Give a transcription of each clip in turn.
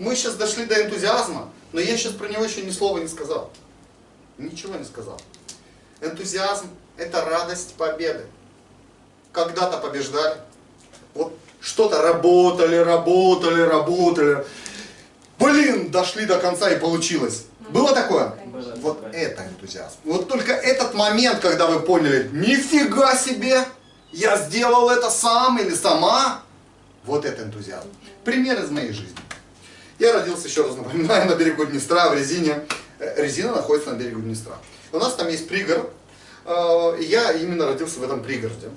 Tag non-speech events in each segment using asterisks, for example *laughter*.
мы сейчас дошли до энтузиазма, но я сейчас про него еще ни слова не сказал. Ничего не сказал. Энтузиазм – это радость победы. Когда-то побеждали. Вот что-то работали, работали, работали. Блин, дошли до конца и получилось. Было такое? Было Вот это энтузиазм. Вот только этот момент, когда вы поняли, нифига себе, я сделал это сам или сама, вот это энтузиазм. Пример из моей жизни. Я родился, еще раз напоминаю, на берегу Днестра, в Резине. Э, Резина находится на берегу Днестра. У нас там есть пригород. э, Я именно родился в этом пригороде.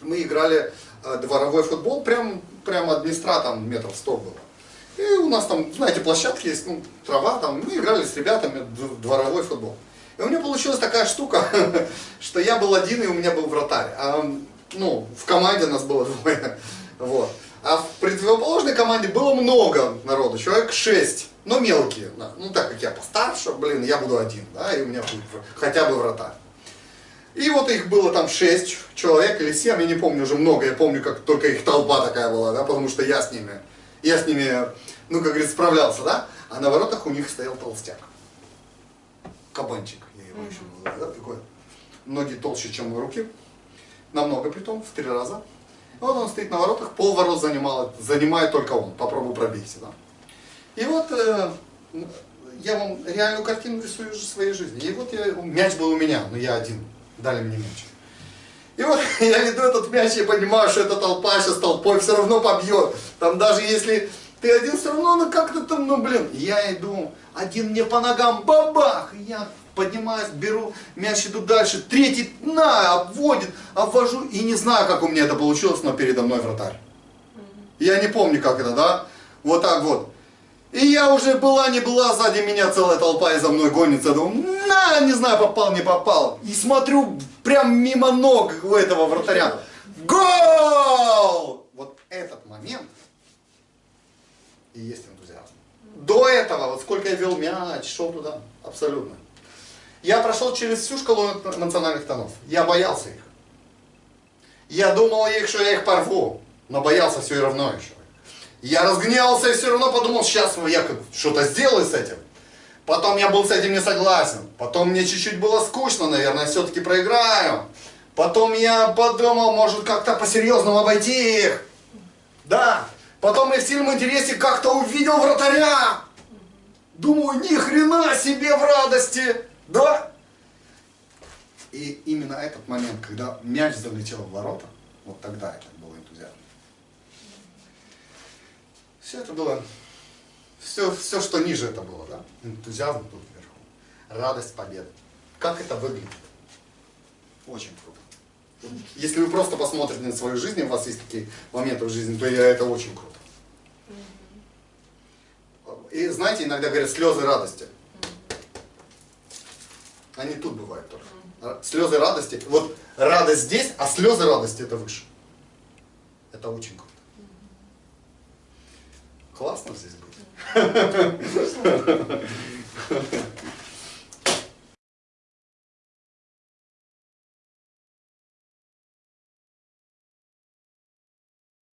Мы играли э, дворовой футбол, прям, прямо от Днестра, там метров 100 было. И у нас там, знаете, площадки есть, ну, трава там. Мы играли с ребятами дворовой футбол. И у меня получилась такая штука, *laughs* что я был один и у меня был вратарь. А, ну, в команде нас было двое. *laughs* Вот. А в противоположной команде было много народу, человек 6, но мелкие. да. Ну, так как я постарше, блин, я буду один, да, и у меня будет хотя бы вратарь. И вот их было там 6 человек или 7, я не помню уже много, я помню, как только их толпа такая была, да, потому что я с ними, я с ними, ну, как говорится, справлялся, да, а на воротах у них стоял толстяк. Кабанчик, я его еще называю, да, такой, ноги толще, чем руки, намного притом, в три раза. Вот он стоит на воротах, пол ворот занимал, занимает только он, попробуй пробейся, да. И вот э, я вам реальную картину рисую уже своей жизни. И вот я, мяч был у меня, но я один, дали мне мяч. И вот *laughs* я веду этот мяч, я понимаю, что эта толпа сейчас толпой все равно побьет. Там даже если ты один, все равно ну как-то там, ну блин. Я иду, один мне по ногам, бабах, и я поднимаюсь, беру мяч, иду дальше, третий, на, обводит, обвожу, и не знаю, как у меня это получилось, но передо мной вратарь. Я не помню, как это, да? Вот так вот. И я уже была, не была, сзади меня целая толпа и за мной гонится. Думаю, на, не знаю, попал, не попал. И смотрю прям мимо ног у этого вратаря. Гол! Вот этот момент и есть энтузиазм. До этого, вот сколько я вел мяч, шел туда, абсолютно. Я прошел через всю шкалу национальных тонов. Я боялся их. Я думал их, что я их порву, но боялся все равно еще. Я разгневался и все равно подумал, сейчас я что-то сделаю с этим. Потом я был с этим не согласен. Потом мне чуть-чуть было скучно, наверное, все-таки проиграю. Потом я подумал, может как-то по-серьезному обойти их. Да. Потом я в сильном интересе как-то увидел вратаря. Думаю, ни хрена себе в радости. Да? И именно этот момент, когда мяч залетел в ворота, вот тогда это был энтузиазм. Все это было, все, все, что ниже это было, да? Энтузиазм тут вверху. Радость победы. Как это выглядит? Очень круто. Если вы просто посмотрите на свою жизнь, у вас есть такие моменты в жизни, то это очень круто. И знаете, иногда говорят слезы радости. Они тут бывают только. Слезы радости. Вот радость здесь, а слезы радости это выше. Это очень круто. Классно здесь быть.